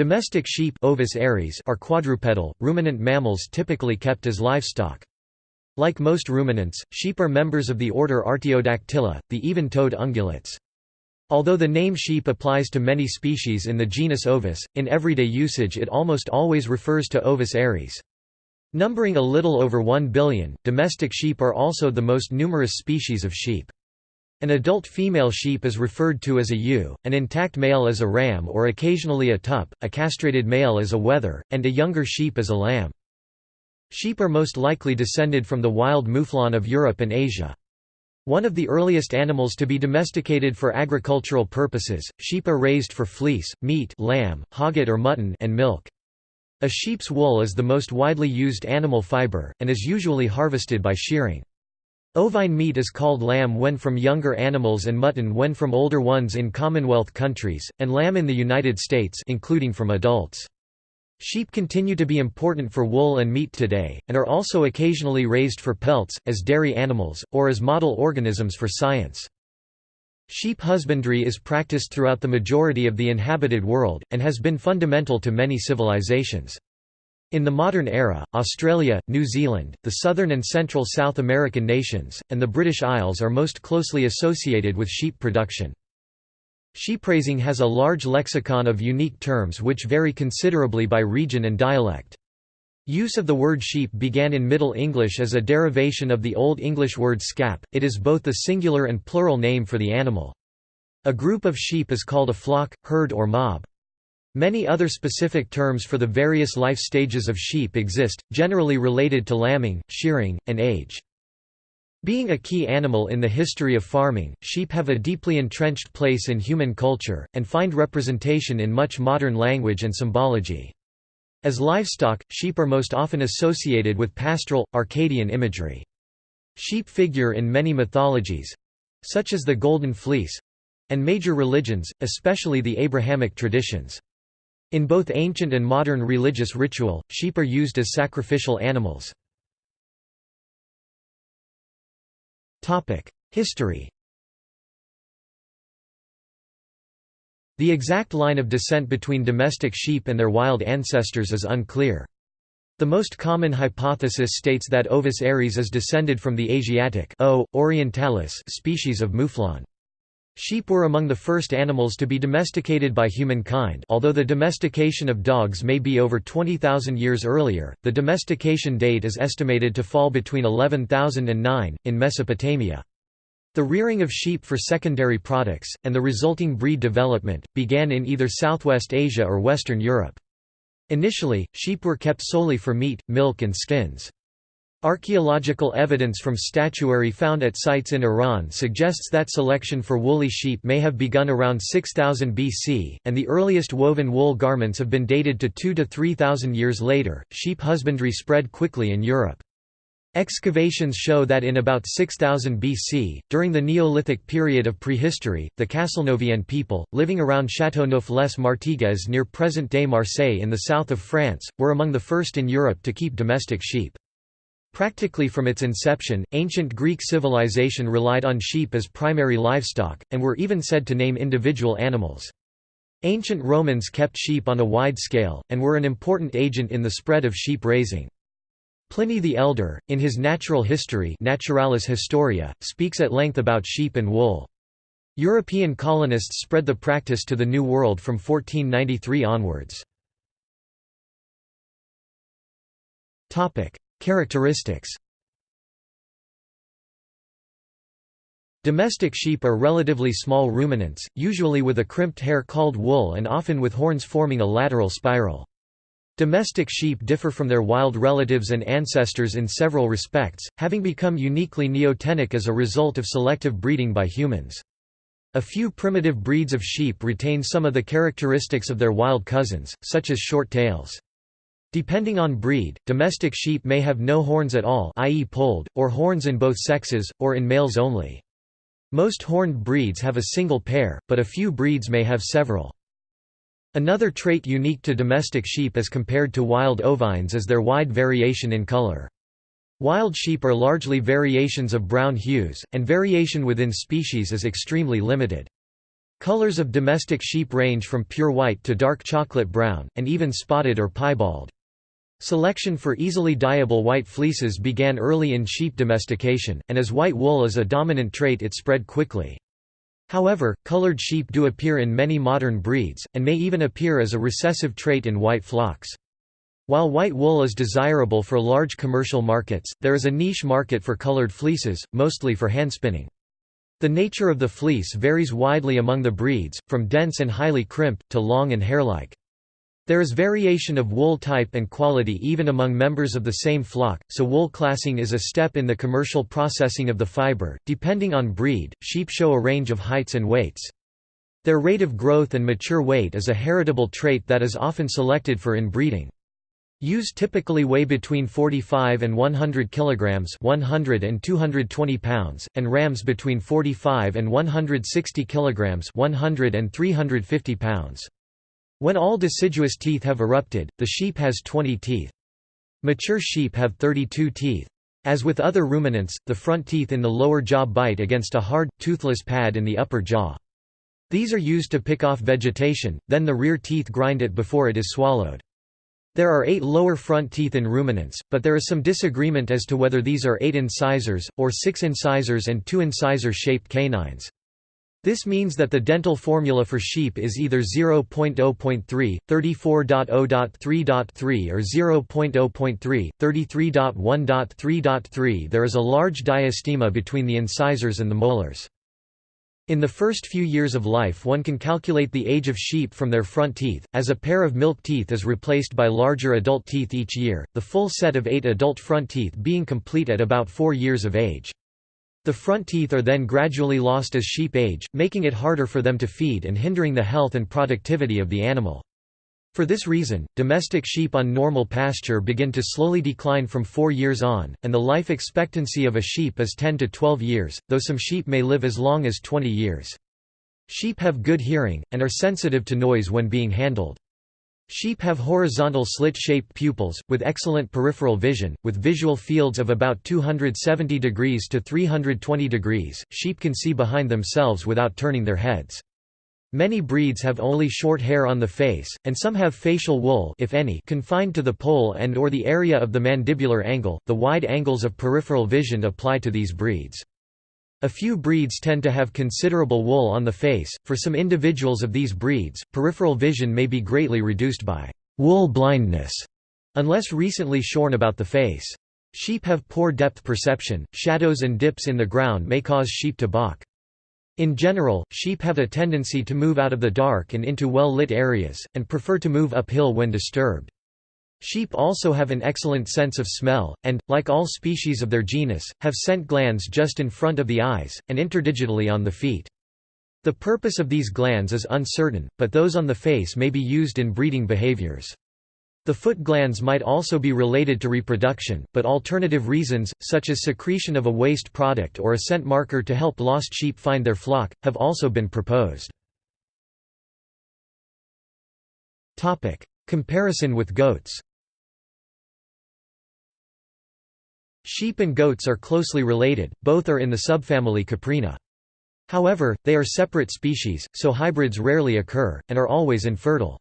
Domestic sheep Ovis aries are quadrupedal, ruminant mammals typically kept as livestock. Like most ruminants, sheep are members of the order Artiodactyla, the even-toed ungulates. Although the name sheep applies to many species in the genus Ovis, in everyday usage it almost always refers to Ovis aries. Numbering a little over 1 billion, domestic sheep are also the most numerous species of sheep. An adult female sheep is referred to as a ewe, an intact male as a ram or occasionally a tup, a castrated male as a wether, and a younger sheep as a lamb. Sheep are most likely descended from the wild mouflon of Europe and Asia. One of the earliest animals to be domesticated for agricultural purposes, sheep are raised for fleece, meat lamb, hogget or mutton and milk. A sheep's wool is the most widely used animal fiber, and is usually harvested by shearing. Ovine meat is called lamb when from younger animals and mutton when from older ones in Commonwealth countries, and lamb in the United States including from adults. Sheep continue to be important for wool and meat today, and are also occasionally raised for pelts, as dairy animals, or as model organisms for science. Sheep husbandry is practiced throughout the majority of the inhabited world, and has been fundamental to many civilizations. In the modern era, Australia, New Zealand, the southern and central South American nations, and the British Isles are most closely associated with sheep production. Sheepraising has a large lexicon of unique terms which vary considerably by region and dialect. Use of the word sheep began in Middle English as a derivation of the Old English word scap, it is both the singular and plural name for the animal. A group of sheep is called a flock, herd or mob. Many other specific terms for the various life stages of sheep exist, generally related to lambing, shearing, and age. Being a key animal in the history of farming, sheep have a deeply entrenched place in human culture, and find representation in much modern language and symbology. As livestock, sheep are most often associated with pastoral, Arcadian imagery. Sheep figure in many mythologies—such as the Golden Fleece—and major religions, especially the Abrahamic traditions. In both ancient and modern religious ritual, sheep are used as sacrificial animals. History The exact line of descent between domestic sheep and their wild ancestors is unclear. The most common hypothesis states that Ovis aries is descended from the Asiatic o. orientalis species of mouflon. Sheep were among the first animals to be domesticated by humankind although the domestication of dogs may be over 20,000 years earlier, the domestication date is estimated to fall between 11,000 and 9, in Mesopotamia. The rearing of sheep for secondary products, and the resulting breed development, began in either Southwest Asia or Western Europe. Initially, sheep were kept solely for meat, milk and skins. Archaeological evidence from statuary found at sites in Iran suggests that selection for woolly sheep may have begun around 6000 BC, and the earliest woven wool garments have been dated to 2 to 3000 years later. Sheep husbandry spread quickly in Europe. Excavations show that in about 6000 BC, during the Neolithic period of prehistory, the Castelnovian people, living around Châteauneuf-les-Martigues near present-day Marseille in the south of France, were among the first in Europe to keep domestic sheep. Practically from its inception, ancient Greek civilization relied on sheep as primary livestock, and were even said to name individual animals. Ancient Romans kept sheep on a wide scale, and were an important agent in the spread of sheep raising. Pliny the Elder, in his Natural History Naturalis Historia, speaks at length about sheep and wool. European colonists spread the practice to the New World from 1493 onwards. Characteristics Domestic sheep are relatively small ruminants, usually with a crimped hair called wool and often with horns forming a lateral spiral. Domestic sheep differ from their wild relatives and ancestors in several respects, having become uniquely neotenic as a result of selective breeding by humans. A few primitive breeds of sheep retain some of the characteristics of their wild cousins, such as short tails. Depending on breed, domestic sheep may have no horns at all i.e. polled, or horns in both sexes, or in males only. Most horned breeds have a single pair, but a few breeds may have several. Another trait unique to domestic sheep as compared to wild ovines is their wide variation in color. Wild sheep are largely variations of brown hues, and variation within species is extremely limited. Colors of domestic sheep range from pure white to dark chocolate brown, and even spotted or piebald. Selection for easily dyeable white fleeces began early in sheep domestication, and as white wool is a dominant trait it spread quickly. However, colored sheep do appear in many modern breeds, and may even appear as a recessive trait in white flocks. While white wool is desirable for large commercial markets, there is a niche market for colored fleeces, mostly for handspinning. The nature of the fleece varies widely among the breeds, from dense and highly crimped, to long and hair-like. There is variation of wool type and quality even among members of the same flock, so wool classing is a step in the commercial processing of the fiber. Depending on breed, sheep show a range of heights and weights. Their rate of growth and mature weight is a heritable trait that is often selected for inbreeding. Ewes typically weigh between 45 and 100 kilograms, 100 and 220 pounds, and rams between 45 and 160 kilograms, 100 and 350 pounds. When all deciduous teeth have erupted, the sheep has 20 teeth. Mature sheep have 32 teeth. As with other ruminants, the front teeth in the lower jaw bite against a hard, toothless pad in the upper jaw. These are used to pick off vegetation, then the rear teeth grind it before it is swallowed. There are eight lower front teeth in ruminants, but there is some disagreement as to whether these are eight incisors, or six incisors and two incisor-shaped canines. This means that the dental formula for sheep is either 0.0.3, 34.0.3.3 or 0.0.3, 33.1.3.3 There is a large diastema between the incisors and the molars. In the first few years of life one can calculate the age of sheep from their front teeth, as a pair of milk teeth is replaced by larger adult teeth each year, the full set of eight adult front teeth being complete at about four years of age. The front teeth are then gradually lost as sheep age, making it harder for them to feed and hindering the health and productivity of the animal. For this reason, domestic sheep on normal pasture begin to slowly decline from 4 years on, and the life expectancy of a sheep is 10 to 12 years, though some sheep may live as long as 20 years. Sheep have good hearing, and are sensitive to noise when being handled. Sheep have horizontal slit-shaped pupils, with excellent peripheral vision, with visual fields of about 270 degrees to 320 degrees. Sheep can see behind themselves without turning their heads. Many breeds have only short hair on the face, and some have facial wool if any confined to the poll and or the area of the mandibular angle. The wide angles of peripheral vision apply to these breeds. A few breeds tend to have considerable wool on the face. For some individuals of these breeds, peripheral vision may be greatly reduced by wool blindness, unless recently shorn about the face. Sheep have poor depth perception, shadows and dips in the ground may cause sheep to balk. In general, sheep have a tendency to move out of the dark and into well-lit areas, and prefer to move uphill when disturbed. Sheep also have an excellent sense of smell, and, like all species of their genus, have scent glands just in front of the eyes, and interdigitally on the feet. The purpose of these glands is uncertain, but those on the face may be used in breeding behaviors. The foot glands might also be related to reproduction, but alternative reasons, such as secretion of a waste product or a scent marker to help lost sheep find their flock, have also been proposed. Comparison with goats Sheep and goats are closely related, both are in the subfamily Caprinae. However, they are separate species, so hybrids rarely occur, and are always infertile.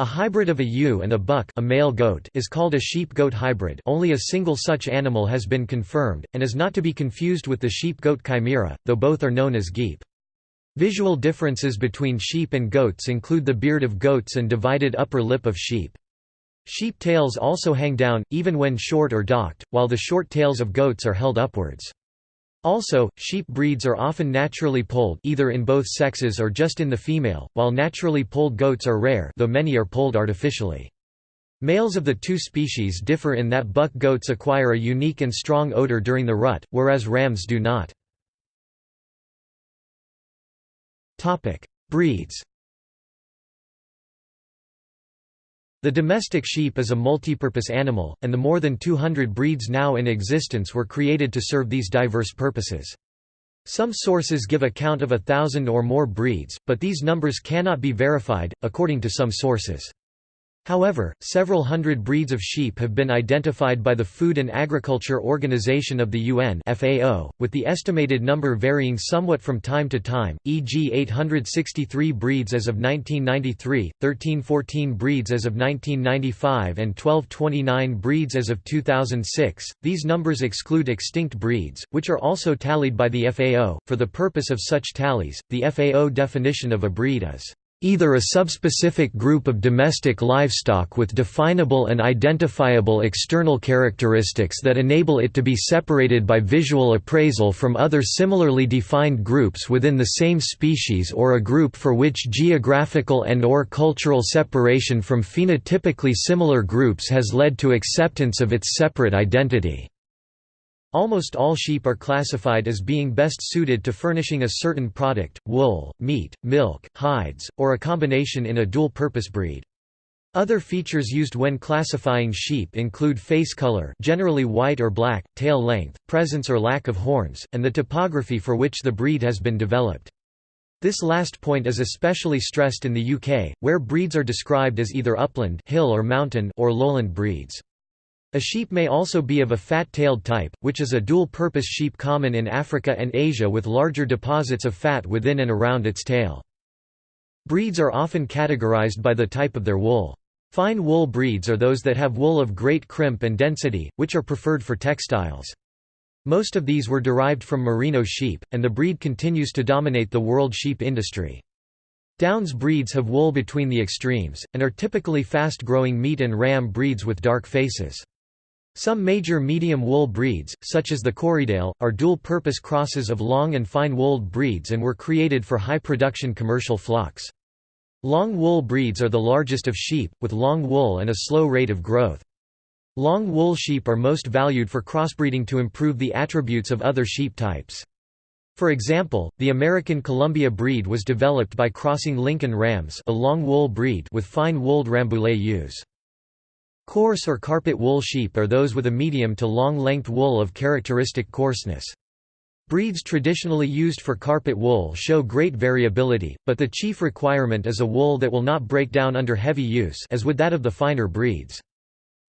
A hybrid of a ewe and a buck a male goat is called a sheep-goat hybrid only a single such animal has been confirmed, and is not to be confused with the sheep-goat chimera, though both are known as geep. Visual differences between sheep and goats include the beard of goats and divided upper lip of sheep. Sheep tails also hang down, even when short or docked, while the short tails of goats are held upwards. Also, sheep breeds are often naturally polled either in both sexes or just in the female, while naturally polled goats are rare though many are polled artificially. Males of the two species differ in that buck goats acquire a unique and strong odor during the rut, whereas rams do not. Breeds The domestic sheep is a multipurpose animal, and the more than 200 breeds now in existence were created to serve these diverse purposes. Some sources give a count of a thousand or more breeds, but these numbers cannot be verified, according to some sources. However, several hundred breeds of sheep have been identified by the Food and Agriculture Organization of the UN FAO, with the estimated number varying somewhat from time to time, e.g. 863 breeds as of 1993, 1314 breeds as of 1995 and 1229 breeds as of 2006. These numbers exclude extinct breeds, which are also tallied by the FAO. For the purpose of such tallies, the FAO definition of a breed is either a subspecific group of domestic livestock with definable and identifiable external characteristics that enable it to be separated by visual appraisal from other similarly defined groups within the same species or a group for which geographical and or cultural separation from phenotypically similar groups has led to acceptance of its separate identity. Almost all sheep are classified as being best suited to furnishing a certain product, wool, meat, milk, hides, or a combination in a dual-purpose breed. Other features used when classifying sheep include face color generally white or black, tail length, presence or lack of horns, and the topography for which the breed has been developed. This last point is especially stressed in the UK, where breeds are described as either upland hill or, mountain or lowland breeds. A sheep may also be of a fat-tailed type, which is a dual-purpose sheep common in Africa and Asia with larger deposits of fat within and around its tail. Breeds are often categorized by the type of their wool. Fine wool breeds are those that have wool of great crimp and density, which are preferred for textiles. Most of these were derived from merino sheep, and the breed continues to dominate the world sheep industry. Downs breeds have wool between the extremes, and are typically fast-growing meat and ram breeds with dark faces. Some major medium wool breeds, such as the Corriedale, are dual-purpose crosses of long and fine-wooled breeds and were created for high-production commercial flocks. Long wool breeds are the largest of sheep, with long wool and a slow rate of growth. Long wool sheep are most valued for crossbreeding to improve the attributes of other sheep types. For example, the American Columbia breed was developed by crossing Lincoln Rams a long wool breed with fine-wooled Rambouillet ewes. Coarse or carpet wool sheep are those with a medium to long-length wool of characteristic coarseness. Breeds traditionally used for carpet wool show great variability, but the chief requirement is a wool that will not break down under heavy use as with that of the finer breeds.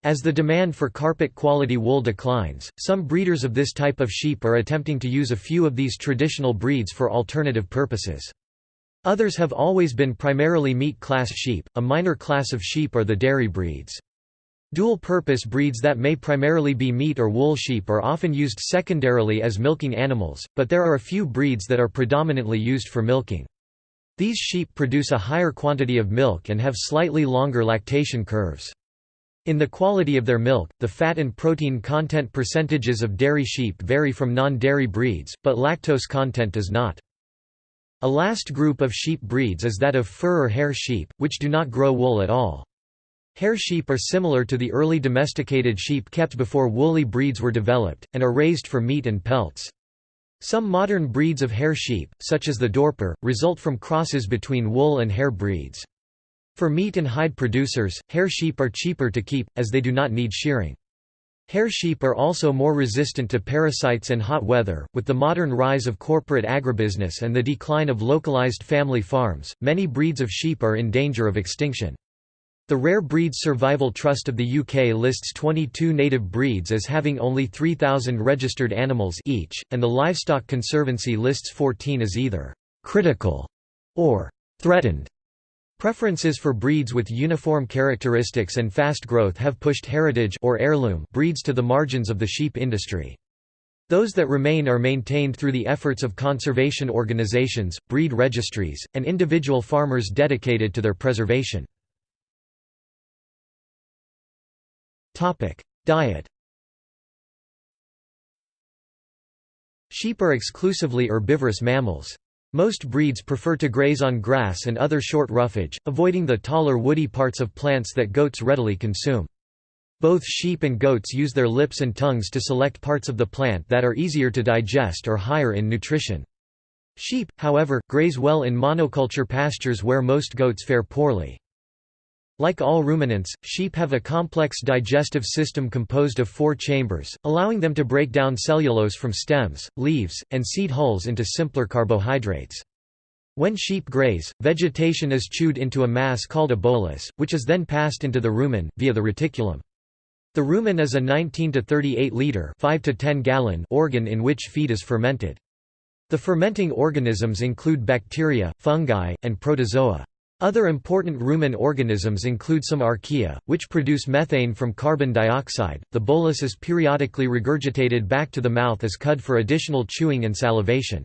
As the demand for carpet quality wool declines, some breeders of this type of sheep are attempting to use a few of these traditional breeds for alternative purposes. Others have always been primarily meat class sheep, a minor class of sheep are the dairy breeds. Dual-purpose breeds that may primarily be meat or wool sheep are often used secondarily as milking animals, but there are a few breeds that are predominantly used for milking. These sheep produce a higher quantity of milk and have slightly longer lactation curves. In the quality of their milk, the fat and protein content percentages of dairy sheep vary from non-dairy breeds, but lactose content does not. A last group of sheep breeds is that of fur or hair sheep, which do not grow wool at all. Hair sheep are similar to the early domesticated sheep kept before woolly breeds were developed, and are raised for meat and pelts. Some modern breeds of hair sheep, such as the Dorper, result from crosses between wool and hair breeds. For meat and hide producers, hair sheep are cheaper to keep, as they do not need shearing. Hair sheep are also more resistant to parasites and hot weather. With the modern rise of corporate agribusiness and the decline of localized family farms, many breeds of sheep are in danger of extinction. The Rare Breeds Survival Trust of the UK lists 22 native breeds as having only 3,000 registered animals each, and the Livestock Conservancy lists 14 as either «critical» or «threatened». Preferences for breeds with uniform characteristics and fast growth have pushed heritage or heirloom breeds to the margins of the sheep industry. Those that remain are maintained through the efforts of conservation organizations, breed registries, and individual farmers dedicated to their preservation. Diet Sheep are exclusively herbivorous mammals. Most breeds prefer to graze on grass and other short roughage, avoiding the taller woody parts of plants that goats readily consume. Both sheep and goats use their lips and tongues to select parts of the plant that are easier to digest or higher in nutrition. Sheep, however, graze well in monoculture pastures where most goats fare poorly. Like all ruminants, sheep have a complex digestive system composed of four chambers, allowing them to break down cellulose from stems, leaves, and seed hulls into simpler carbohydrates. When sheep graze, vegetation is chewed into a mass called a bolus, which is then passed into the rumen, via the reticulum. The rumen is a 19 to 38 liter 5 to 10 gallon organ in which feed is fermented. The fermenting organisms include bacteria, fungi, and protozoa. Other important rumen organisms include some archaea, which produce methane from carbon dioxide. The bolus is periodically regurgitated back to the mouth as cud for additional chewing and salivation.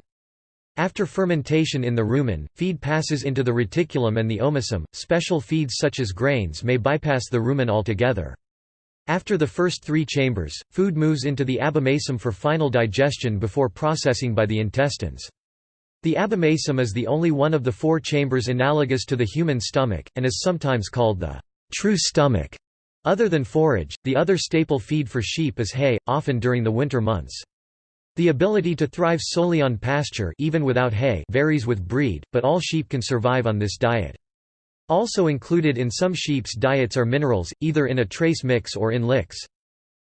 After fermentation in the rumen, feed passes into the reticulum and the omasum. Special feeds such as grains may bypass the rumen altogether. After the first three chambers, food moves into the abomasum for final digestion before processing by the intestines. The abomasum is the only one of the four chambers analogous to the human stomach, and is sometimes called the true stomach. Other than forage, the other staple feed for sheep is hay, often during the winter months. The ability to thrive solely on pasture even without hay varies with breed, but all sheep can survive on this diet. Also included in some sheep's diets are minerals, either in a trace mix or in licks.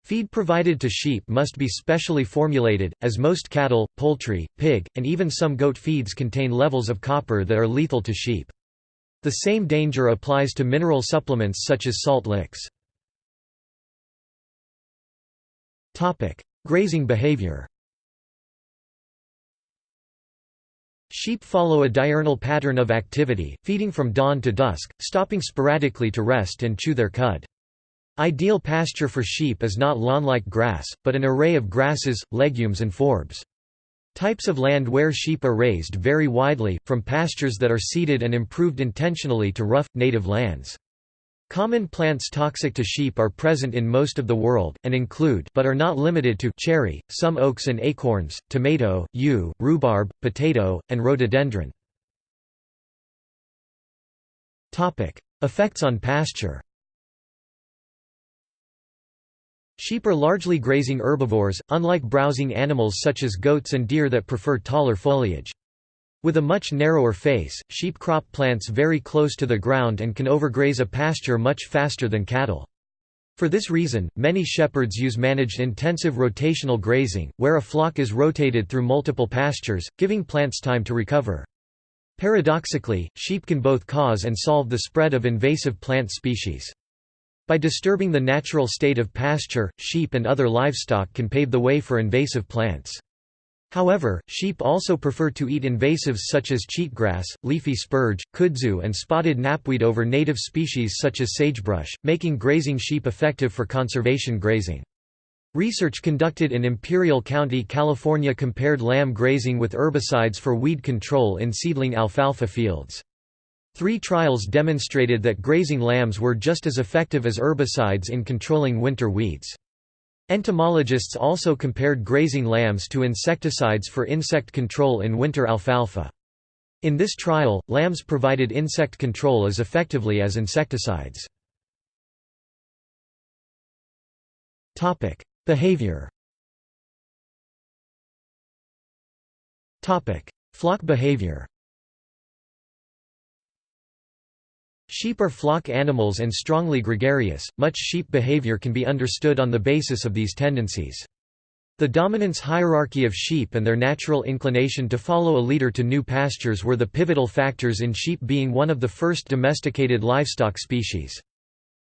Feed provided to sheep must be specially formulated, as most cattle, poultry, pig, and even some goat feeds contain levels of copper that are lethal to sheep. The same danger applies to mineral supplements such as salt licks. Grazing behavior Sheep follow a diurnal pattern of activity, feeding from dawn to dusk, stopping sporadically to rest and chew their cud. Ideal pasture for sheep is not lawn-like grass, but an array of grasses, legumes and forbs. Types of land where sheep are raised vary widely, from pastures that are seeded and improved intentionally to rough, native lands. Common plants toxic to sheep are present in most of the world, and include but are not limited to cherry, some oaks and acorns, tomato, yew, rhubarb, potato, and rhododendron. Effects on pasture Sheep are largely grazing herbivores, unlike browsing animals such as goats and deer that prefer taller foliage. With a much narrower face, sheep crop plants very close to the ground and can overgraze a pasture much faster than cattle. For this reason, many shepherds use managed intensive rotational grazing, where a flock is rotated through multiple pastures, giving plants time to recover. Paradoxically, sheep can both cause and solve the spread of invasive plant species. By disturbing the natural state of pasture, sheep and other livestock can pave the way for invasive plants. However, sheep also prefer to eat invasives such as cheatgrass, leafy spurge, kudzu and spotted knapweed over native species such as sagebrush, making grazing sheep effective for conservation grazing. Research conducted in Imperial County, California compared lamb grazing with herbicides for weed control in seedling alfalfa fields. Three trials demonstrated that grazing lambs were just as effective as herbicides in controlling winter weeds. Entomologists also compared grazing lambs to insecticides for insect control in winter alfalfa. In this trial, lambs provided insect control as effectively as insecticides. Behavior Flock behavior Sheep are flock animals and strongly gregarious, much sheep behavior can be understood on the basis of these tendencies. The dominance hierarchy of sheep and their natural inclination to follow a leader to new pastures were the pivotal factors in sheep being one of the first domesticated livestock species.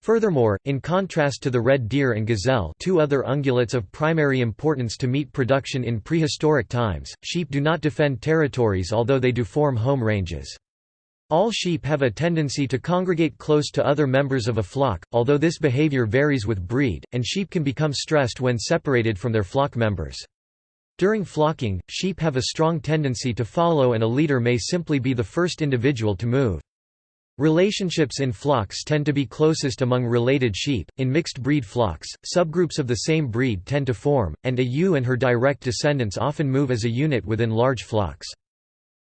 Furthermore, in contrast to the red deer and gazelle two other ungulates of primary importance to meat production in prehistoric times, sheep do not defend territories although they do form home ranges. All sheep have a tendency to congregate close to other members of a flock, although this behavior varies with breed, and sheep can become stressed when separated from their flock members. During flocking, sheep have a strong tendency to follow and a leader may simply be the first individual to move. Relationships in flocks tend to be closest among related sheep. In mixed breed flocks, subgroups of the same breed tend to form, and a ewe and her direct descendants often move as a unit within large flocks.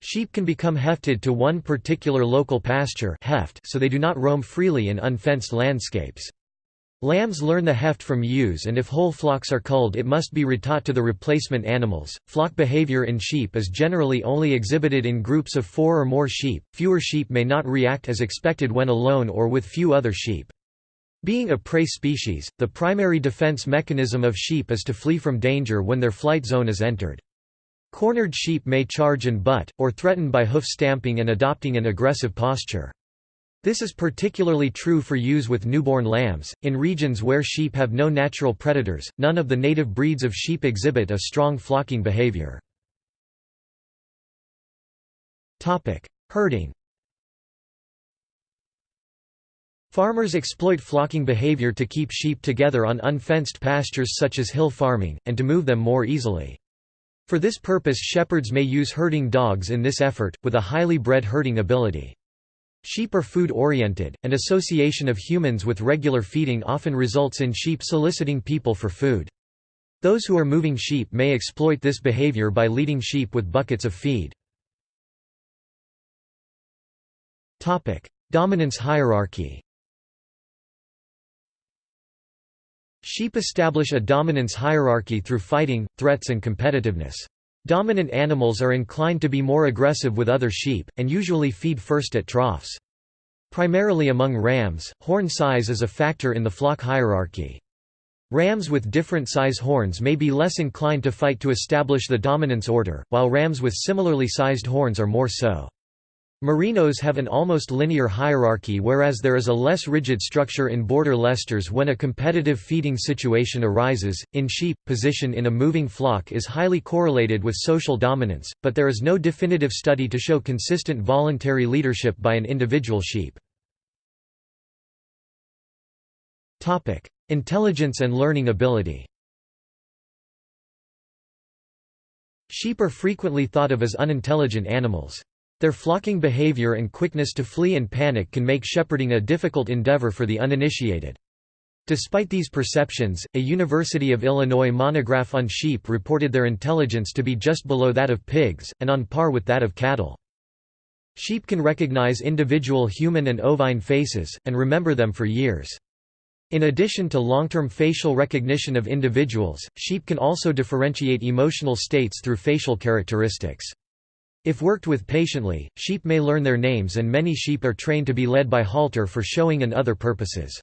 Sheep can become hefted to one particular local pasture heft so they do not roam freely in unfenced landscapes. Lambs learn the heft from ewes and if whole flocks are culled it must be retaught to the replacement animals. Flock behavior in sheep is generally only exhibited in groups of four or more sheep. Fewer sheep may not react as expected when alone or with few other sheep. Being a prey species, the primary defense mechanism of sheep is to flee from danger when their flight zone is entered. Cornered sheep may charge and butt, or threaten by hoof stamping and adopting an aggressive posture. This is particularly true for ewes with newborn lambs. In regions where sheep have no natural predators, none of the native breeds of sheep exhibit a strong flocking behavior. Topic: Herding. Farmers exploit flocking behavior to keep sheep together on unfenced pastures such as hill farming, and to move them more easily. For this purpose shepherds may use herding dogs in this effort, with a highly bred herding ability. Sheep are food-oriented, and association of humans with regular feeding often results in sheep soliciting people for food. Those who are moving sheep may exploit this behavior by leading sheep with buckets of feed. Dominance hierarchy Sheep establish a dominance hierarchy through fighting, threats and competitiveness. Dominant animals are inclined to be more aggressive with other sheep, and usually feed first at troughs. Primarily among rams, horn size is a factor in the flock hierarchy. Rams with different size horns may be less inclined to fight to establish the dominance order, while rams with similarly sized horns are more so. Merinos have an almost linear hierarchy whereas there is a less rigid structure in border Leicesters when a competitive feeding situation arises. In sheep, position in a moving flock is highly correlated with social dominance, but there is no definitive study to show consistent voluntary leadership by an individual sheep. Topic: Intelligence and learning ability Sheep are frequently thought of as unintelligent animals. Their flocking behavior and quickness to flee and panic can make shepherding a difficult endeavor for the uninitiated. Despite these perceptions, a University of Illinois monograph on sheep reported their intelligence to be just below that of pigs, and on par with that of cattle. Sheep can recognize individual human and ovine faces, and remember them for years. In addition to long-term facial recognition of individuals, sheep can also differentiate emotional states through facial characteristics. If worked with patiently, sheep may learn their names and many sheep are trained to be led by halter for showing and other purposes.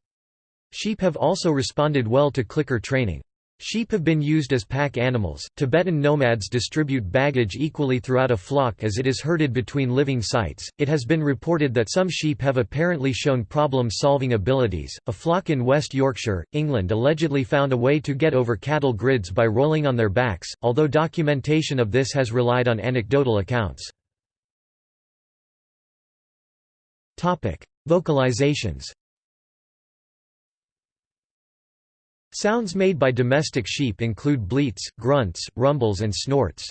Sheep have also responded well to clicker training. Sheep have been used as pack animals. Tibetan nomads distribute baggage equally throughout a flock as it is herded between living sites. It has been reported that some sheep have apparently shown problem solving abilities. A flock in West Yorkshire, England allegedly found a way to get over cattle grids by rolling on their backs, although documentation of this has relied on anecdotal accounts. Vocalizations Sounds made by domestic sheep include bleats, grunts, rumbles and snorts.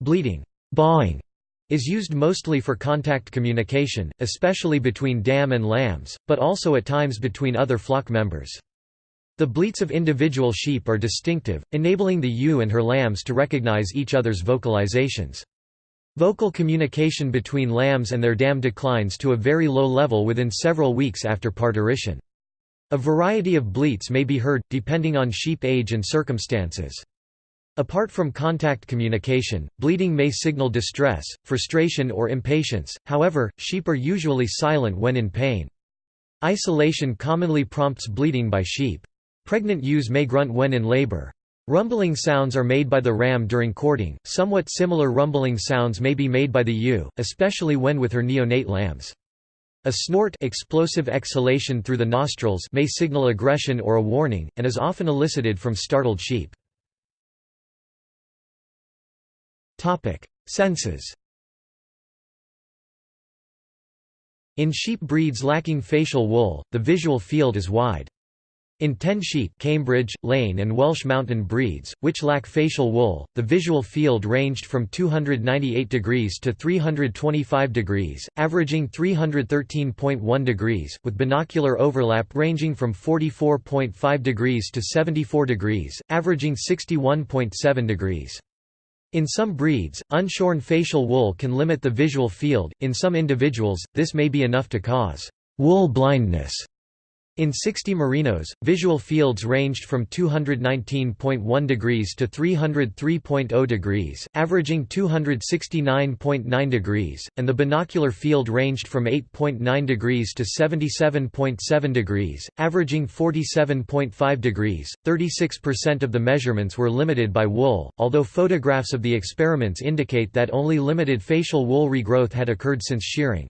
Bleating bawing, is used mostly for contact communication, especially between dam and lambs, but also at times between other flock members. The bleats of individual sheep are distinctive, enabling the ewe and her lambs to recognize each other's vocalizations. Vocal communication between lambs and their dam declines to a very low level within several weeks after parturition. A variety of bleats may be heard, depending on sheep age and circumstances. Apart from contact communication, bleating may signal distress, frustration or impatience, however, sheep are usually silent when in pain. Isolation commonly prompts bleating by sheep. Pregnant ewes may grunt when in labor. Rumbling sounds are made by the ram during courting, somewhat similar rumbling sounds may be made by the ewe, especially when with her neonate lambs. A snort explosive exhalation through the nostrils may signal aggression or a warning, and is often elicited from startled sheep. Senses In sheep breeds lacking facial wool, the visual field is wide. In ten sheep Cambridge, Lleyn and Welsh Mountain breeds, which lack facial wool, the visual field ranged from 298 degrees to 325 degrees, averaging 313.1 degrees, with binocular overlap ranging from 44.5 degrees to 74 degrees, averaging 61.7 degrees. In some breeds, unshorn facial wool can limit the visual field, in some individuals, this may be enough to cause wool blindness. In 60 merinos, visual fields ranged from 219.1 degrees to 303.0 degrees, averaging 269.9 degrees, and the binocular field ranged from 8.9 degrees to 77.7 degrees, averaging 47.5 degrees. 36% of the measurements were limited by wool, although photographs of the experiments indicate that only limited facial wool regrowth had occurred since shearing.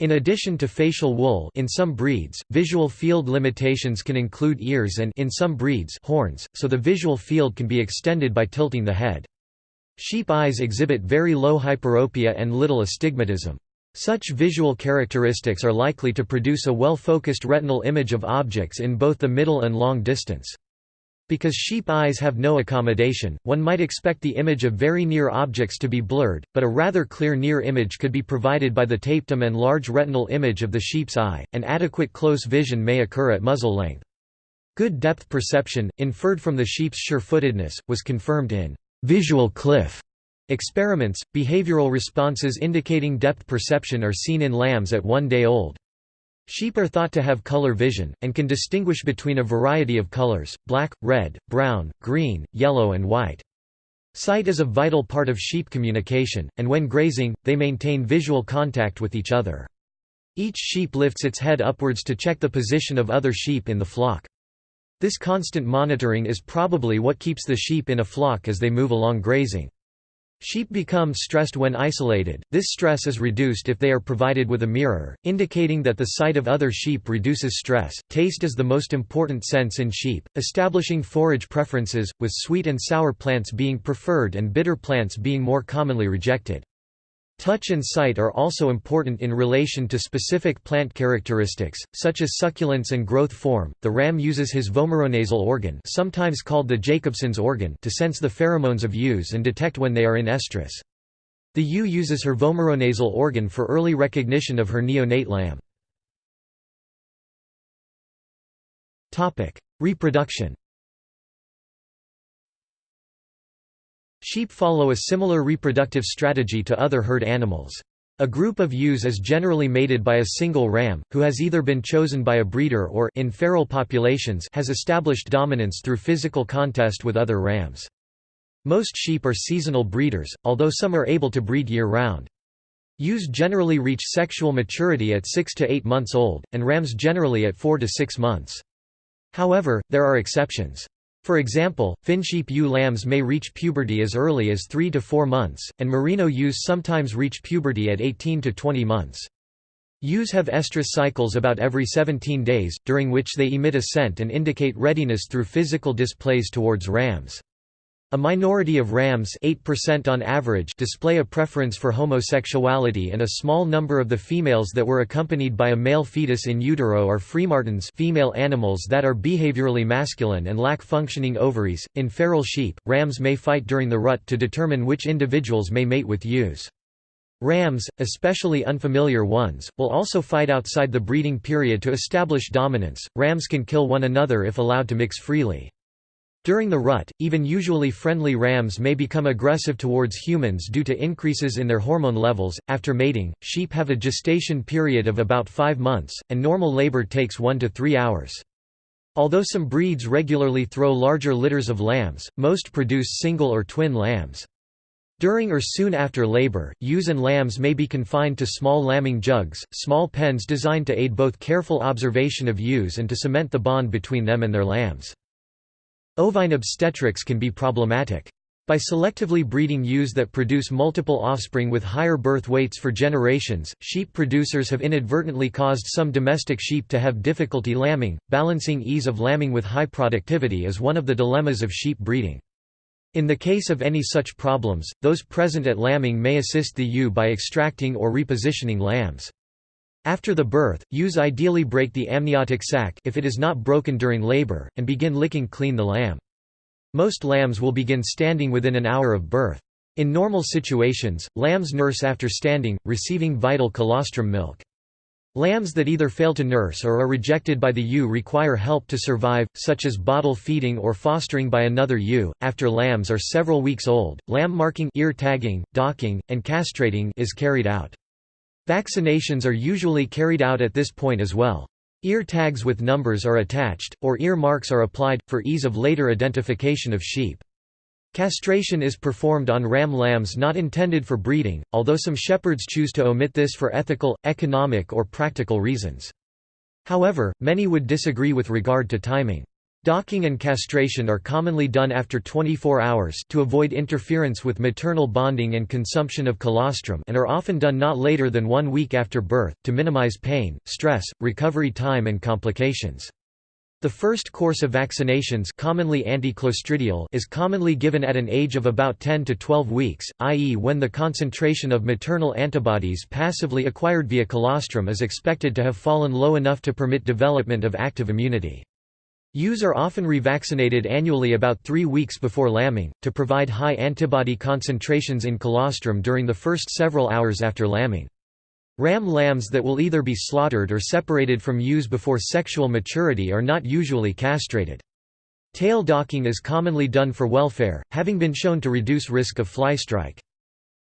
In addition to facial wool in some breeds, visual field limitations can include ears and in some breeds horns, so the visual field can be extended by tilting the head. Sheep eyes exhibit very low hyperopia and little astigmatism. Such visual characteristics are likely to produce a well-focused retinal image of objects in both the middle and long distance. Because sheep eyes have no accommodation, one might expect the image of very near objects to be blurred, but a rather clear near image could be provided by the tapetum and large retinal image of the sheep's eye, and adequate close vision may occur at muzzle length. Good depth perception, inferred from the sheep's sure-footedness, was confirmed in visual cliff experiments. Behavioral responses indicating depth perception are seen in lambs at one day old. Sheep are thought to have color vision, and can distinguish between a variety of colors, black, red, brown, green, yellow and white. Sight is a vital part of sheep communication, and when grazing, they maintain visual contact with each other. Each sheep lifts its head upwards to check the position of other sheep in the flock. This constant monitoring is probably what keeps the sheep in a flock as they move along grazing. Sheep become stressed when isolated, this stress is reduced if they are provided with a mirror, indicating that the sight of other sheep reduces stress. Taste is the most important sense in sheep, establishing forage preferences, with sweet and sour plants being preferred and bitter plants being more commonly rejected. Touch and sight are also important in relation to specific plant characteristics, such as succulence and growth form. The ram uses his vomeronasal organ, sometimes called the Jacobson's organ, to sense the pheromones of ewes and detect when they are in estrus. The ewe uses her vomeronasal organ for early recognition of her neonate lamb. Topic: Reproduction. Sheep follow a similar reproductive strategy to other herd animals. A group of ewes is generally mated by a single ram, who has either been chosen by a breeder or in feral populations has established dominance through physical contest with other rams. Most sheep are seasonal breeders, although some are able to breed year-round. Ewes generally reach sexual maturity at 6 to 8 months old, and rams generally at 4 to 6 months. However, there are exceptions. For example, Finsheep ewe lambs may reach puberty as early as 3 to 4 months, and merino ewes sometimes reach puberty at 18 to 20 months. Ewes have estrus cycles about every 17 days, during which they emit a scent and indicate readiness through physical displays towards rams. A minority of rams 8% on average display a preference for homosexuality and a small number of the females that were accompanied by a male fetus in utero are freemartins female animals that are behaviorally masculine and lack functioning ovaries. In feral sheep, rams may fight during the rut to determine which individuals may mate with ewes. Rams, especially unfamiliar ones, will also fight outside the breeding period to establish dominance. Rams can kill one another if allowed to mix freely. During the rut, even usually friendly rams may become aggressive towards humans due to increases in their hormone levels. After mating, sheep have a gestation period of about 5 months, and normal labor takes 1 to 3 hours. Although some breeds regularly throw larger litters of lambs, most produce single or twin lambs. During or soon after labor, ewes and lambs may be confined to small lambing jugs, small pens designed to aid both careful observation of ewes and to cement the bond between them and their lambs. Ovine obstetrics can be problematic. By selectively breeding ewes that produce multiple offspring with higher birth weights for generations, sheep producers have inadvertently caused some domestic sheep to have difficulty lambing. Balancing ease of lambing with high productivity is one of the dilemmas of sheep breeding. In the case of any such problems, those present at lambing may assist the ewe by extracting or repositioning lambs. After the birth, ewes ideally break the amniotic sac if it is not broken during labor, and begin licking clean the lamb. Most lambs will begin standing within an hour of birth. In normal situations, lambs nurse after standing, receiving vital colostrum milk. Lambs that either fail to nurse or are rejected by the ewe require help to survive, such as bottle feeding or fostering by another ewe. After lambs are several weeks old, lamb marking, ear tagging, docking, and castrating is carried out. Vaccinations are usually carried out at this point as well. Ear tags with numbers are attached, or ear marks are applied, for ease of later identification of sheep. Castration is performed on ram lambs not intended for breeding, although some shepherds choose to omit this for ethical, economic or practical reasons. However, many would disagree with regard to timing. Docking and castration are commonly done after 24 hours to avoid interference with maternal bonding and consumption of colostrum and are often done not later than one week after birth, to minimize pain, stress, recovery time and complications. The first course of vaccinations commonly anticlostridial is commonly given at an age of about 10 to 12 weeks, i.e. when the concentration of maternal antibodies passively acquired via colostrum is expected to have fallen low enough to permit development of active immunity. Ewes are often revaccinated annually about three weeks before lambing, to provide high antibody concentrations in colostrum during the first several hours after lambing. Ram lambs that will either be slaughtered or separated from ewes before sexual maturity are not usually castrated. Tail docking is commonly done for welfare, having been shown to reduce risk of fly strike.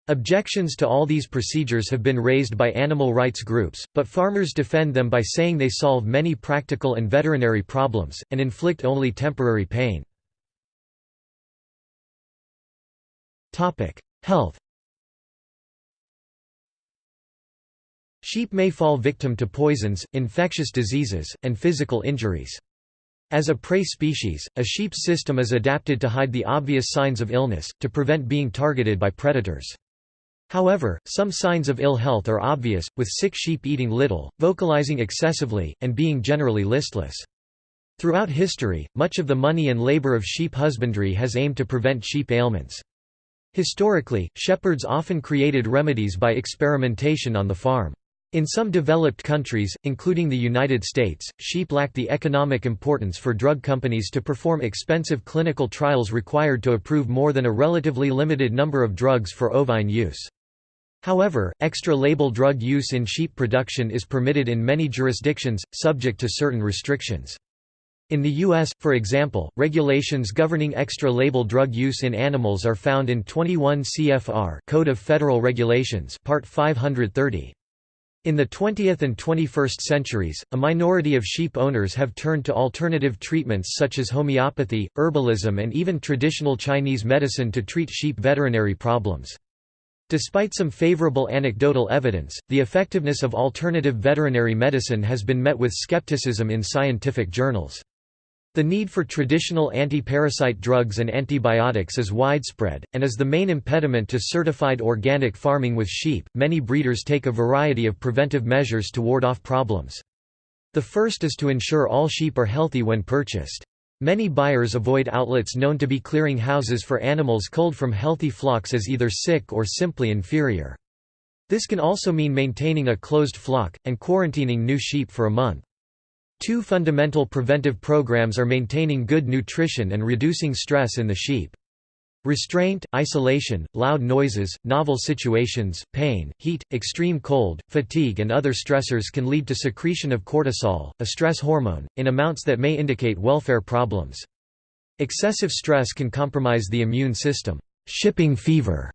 Objections to all these procedures have been raised by animal rights groups, but farmers defend them by saying they solve many practical and veterinary problems, and inflict only temporary pain. Health Sheep may fall victim to poisons, infectious diseases, and physical injuries. As a prey species, a sheep's system is adapted to hide the obvious signs of illness, to prevent being targeted by predators. However, some signs of ill health are obvious, with sick sheep eating little, vocalizing excessively, and being generally listless. Throughout history, much of the money and labor of sheep husbandry has aimed to prevent sheep ailments. Historically, shepherds often created remedies by experimentation on the farm. In some developed countries, including the United States, sheep lack the economic importance for drug companies to perform expensive clinical trials required to approve more than a relatively limited number of drugs for ovine use. However, extra-label drug use in sheep production is permitted in many jurisdictions, subject to certain restrictions. In the U.S., for example, regulations governing extra-label drug use in animals are found in 21 CFR Code of Federal Regulations Part 530. In the 20th and 21st centuries, a minority of sheep owners have turned to alternative treatments such as homeopathy, herbalism and even traditional Chinese medicine to treat sheep veterinary problems. Despite some favorable anecdotal evidence, the effectiveness of alternative veterinary medicine has been met with skepticism in scientific journals. The need for traditional anti-parasite drugs and antibiotics is widespread, and is the main impediment to certified organic farming with sheep. Many breeders take a variety of preventive measures to ward off problems. The first is to ensure all sheep are healthy when purchased. Many buyers avoid outlets known to be clearing houses for animals culled from healthy flocks as either sick or simply inferior. This can also mean maintaining a closed flock, and quarantining new sheep for a month. Two fundamental preventive programs are maintaining good nutrition and reducing stress in the sheep. Restraint, isolation, loud noises, novel situations, pain, heat, extreme cold, fatigue and other stressors can lead to secretion of cortisol, a stress hormone, in amounts that may indicate welfare problems. Excessive stress can compromise the immune system. Shipping fever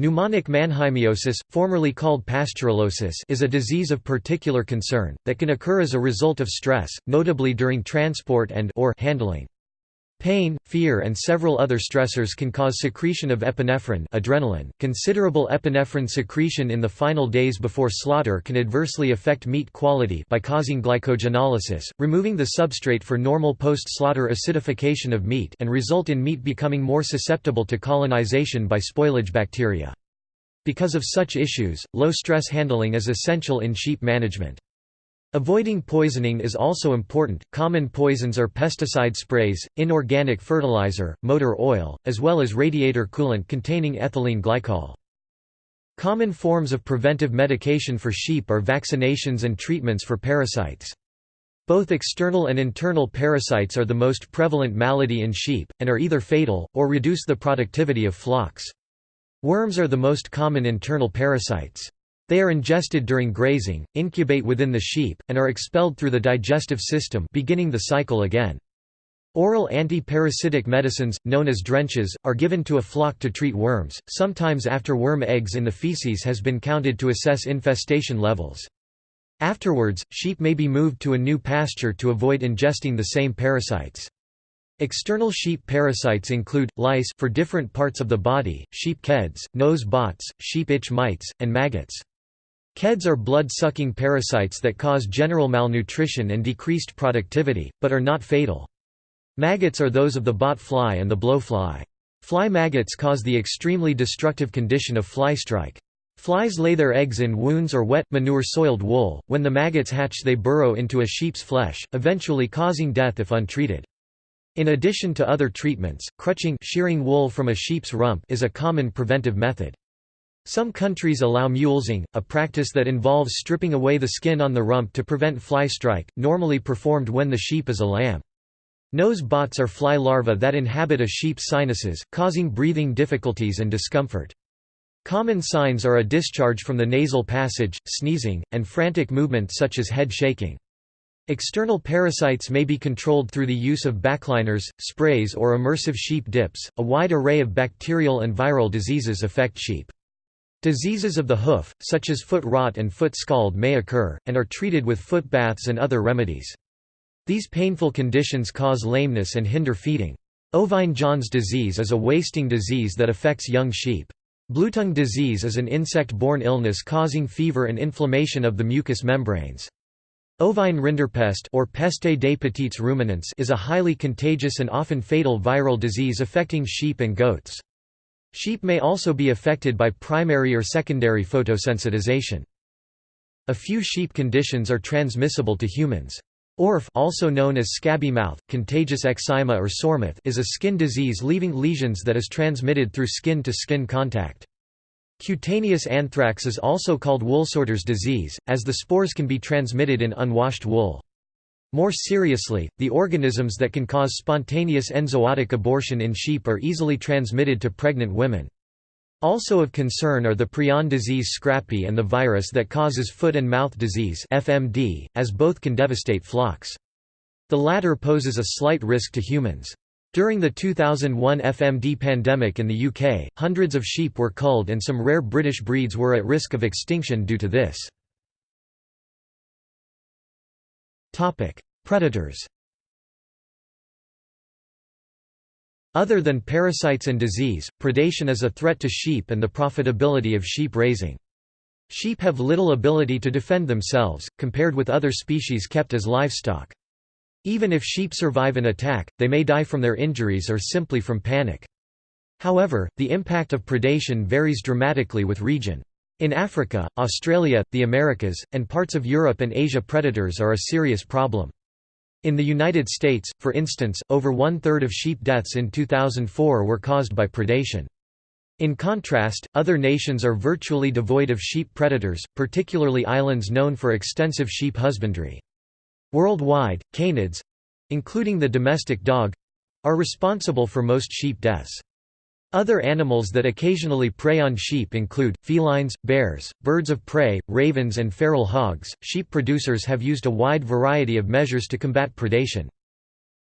Pneumonic mannheimiosis, formerly called pasteurellosis is a disease of particular concern, that can occur as a result of stress, notably during transport and or handling. Pain, fear and several other stressors can cause secretion of epinephrine adrenaline. .Considerable epinephrine secretion in the final days before slaughter can adversely affect meat quality by causing glycogenolysis, removing the substrate for normal post-slaughter acidification of meat and result in meat becoming more susceptible to colonization by spoilage bacteria. Because of such issues, low-stress handling is essential in sheep management. Avoiding poisoning is also important. Common poisons are pesticide sprays, inorganic fertilizer, motor oil, as well as radiator coolant containing ethylene glycol. Common forms of preventive medication for sheep are vaccinations and treatments for parasites. Both external and internal parasites are the most prevalent malady in sheep, and are either fatal, or reduce the productivity of flocks. Worms are the most common internal parasites. They are ingested during grazing, incubate within the sheep, and are expelled through the digestive system beginning the cycle again. Oral anti-parasitic medicines, known as drenches, are given to a flock to treat worms, sometimes after worm eggs in the feces has been counted to assess infestation levels. Afterwards, sheep may be moved to a new pasture to avoid ingesting the same parasites. External sheep parasites include, lice for different parts of the body, sheep keds, nose bots, sheep itch mites, and maggots. Keds are blood-sucking parasites that cause general malnutrition and decreased productivity, but are not fatal. Maggots are those of the bot fly and the blowfly. Fly maggots cause the extremely destructive condition of fly strike. Flies lay their eggs in wounds or wet, manure-soiled wool. When the maggots hatch they burrow into a sheep's flesh, eventually causing death if untreated. In addition to other treatments, crutching shearing wool from a sheep's rump is a common preventive method. Some countries allow mulesing, a practice that involves stripping away the skin on the rump to prevent fly strike, normally performed when the sheep is a lamb. Nose bots are fly larvae that inhabit a sheep's sinuses, causing breathing difficulties and discomfort. Common signs are a discharge from the nasal passage, sneezing, and frantic movement such as head shaking. External parasites may be controlled through the use of backliners, sprays or immersive sheep dips. A wide array of bacterial and viral diseases affect sheep. Diseases of the hoof, such as foot rot and foot scald may occur, and are treated with foot baths and other remedies. These painful conditions cause lameness and hinder feeding. Ovine-Johne's disease is a wasting disease that affects young sheep. Bluetongue disease is an insect-borne illness causing fever and inflammation of the mucous membranes. Ovine rinderpest or peste des petits ruminants is a highly contagious and often fatal viral disease affecting sheep and goats. Sheep may also be affected by primary or secondary photosensitization. A few sheep conditions are transmissible to humans. ORF also known as scabby mouth, contagious eczema or soremouth is a skin disease leaving lesions that is transmitted through skin-to-skin -skin contact. Cutaneous anthrax is also called woolsorter's disease, as the spores can be transmitted in unwashed wool. More seriously, the organisms that can cause spontaneous enzootic abortion in sheep are easily transmitted to pregnant women. Also of concern are the prion disease scrapie and the virus that causes foot and mouth disease FMD, as both can devastate flocks. The latter poses a slight risk to humans. During the 2001 FMD pandemic in the UK, hundreds of sheep were culled and some rare British breeds were at risk of extinction due to this. Predators Other than parasites and disease, predation is a threat to sheep and the profitability of sheep raising. Sheep have little ability to defend themselves, compared with other species kept as livestock. Even if sheep survive an attack, they may die from their injuries or simply from panic. However, the impact of predation varies dramatically with region. In Africa, Australia, the Americas, and parts of Europe and Asia predators are a serious problem. In the United States, for instance, over one-third of sheep deaths in 2004 were caused by predation. In contrast, other nations are virtually devoid of sheep predators, particularly islands known for extensive sheep husbandry. Worldwide, canids—including the domestic dog—are responsible for most sheep deaths. Other animals that occasionally prey on sheep include felines, bears, birds of prey, ravens, and feral hogs. Sheep producers have used a wide variety of measures to combat predation.